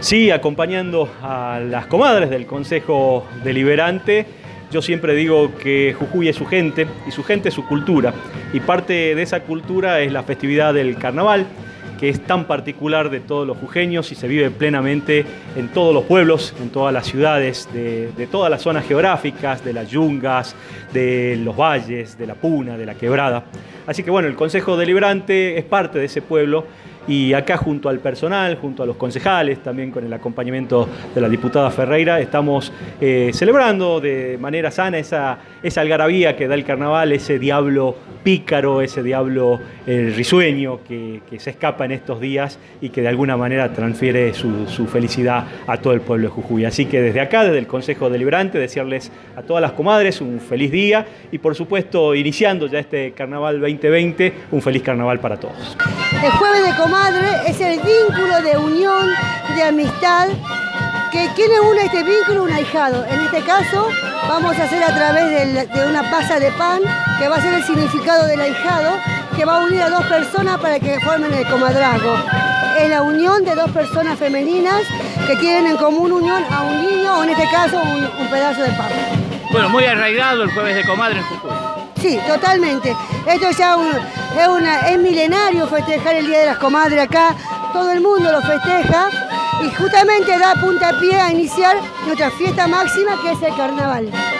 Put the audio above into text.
Sí, acompañando a las comadres del Consejo Deliberante, yo siempre digo que Jujuy es su gente y su gente es su cultura. Y parte de esa cultura es la festividad del carnaval, que es tan particular de todos los jujeños y se vive plenamente en todos los pueblos, en todas las ciudades, de, de, todas las zonas geográficas, de las yungas, de los valles, de la puna, de la quebrada. Así que bueno, el Consejo Deliberante es parte de ese pueblo y acá junto al personal, junto a los concejales, también con el acompañamiento de la diputada Ferreira, estamos eh, celebrando de manera sana esa, esa algarabía que da el carnaval, ese diablo pícaro, ese diablo eh, risueño que, que, se escapa en estos días y que de alguna manera transfiere su, su, felicidad a todo el pueblo de Jujuy. Así que desde acá, desde el Consejo Deliberante, desearles a todas las comadres un feliz día y por supuesto, iniciando ya este Carnaval 2020, un feliz carnaval para todos. El jueves de comadre es el vínculo de unión, de amistad, que tiene une este vínculo un ahijado. En este caso vamos a hacer a través de, de una pasa de pan, que va a ser el significado del ahijado, que va a unir a dos personas para que formen el comadrazgo. Es la unión de dos personas femeninas que tienen en común unión a un niño, o en este caso un, un pedazo de pan. Bueno, muy arraigado el jueves de comadre en Jujuy. Sí, totalmente. Esto ya un, es, es milenario festejar el Día de las Comadres acá. Todo el mundo lo festeja y justamente da puntapié a iniciar nuestra fiesta máxima que es el carnaval.